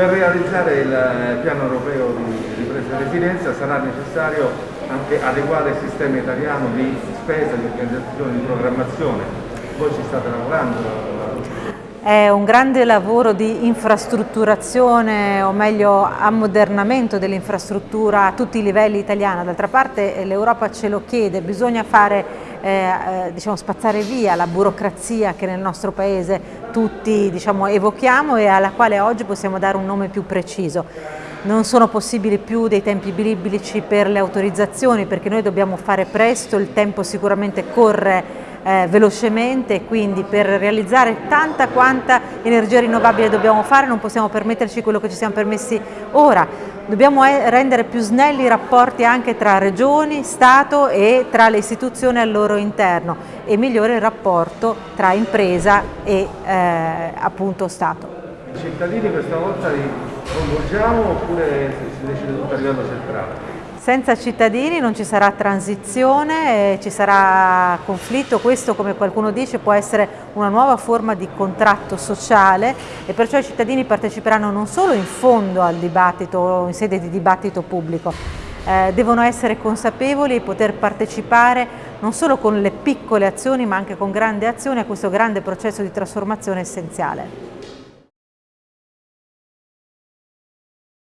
Per realizzare il piano europeo di ripresa e resilienza sarà necessario anche adeguare il sistema italiano di spesa, di organizzazione, di programmazione. Voi ci state lavorando è un grande lavoro di infrastrutturazione o meglio ammodernamento dell'infrastruttura a tutti i livelli italiana, d'altra parte eh, l'Europa ce lo chiede, bisogna fare, eh, eh, diciamo, spazzare via la burocrazia che nel nostro paese tutti diciamo, evochiamo e alla quale oggi possiamo dare un nome più preciso. Non sono possibili più dei tempi biblici per le autorizzazioni perché noi dobbiamo fare presto, il tempo sicuramente corre eh, velocemente quindi per realizzare tanta quanta energia rinnovabile dobbiamo fare non possiamo permetterci quello che ci siamo permessi ora. Dobbiamo eh, rendere più snelli i rapporti anche tra regioni, Stato e tra le istituzioni al loro interno e migliore il rapporto tra impresa e eh, appunto Stato. I cittadini questa volta li coinvolgiamo oppure si decide tutto a livello centrale? Senza cittadini non ci sarà transizione, ci sarà conflitto, questo come qualcuno dice può essere una nuova forma di contratto sociale e perciò i cittadini parteciperanno non solo in fondo al dibattito, in sede di dibattito pubblico, eh, devono essere consapevoli e poter partecipare non solo con le piccole azioni ma anche con grandi azioni a questo grande processo di trasformazione essenziale.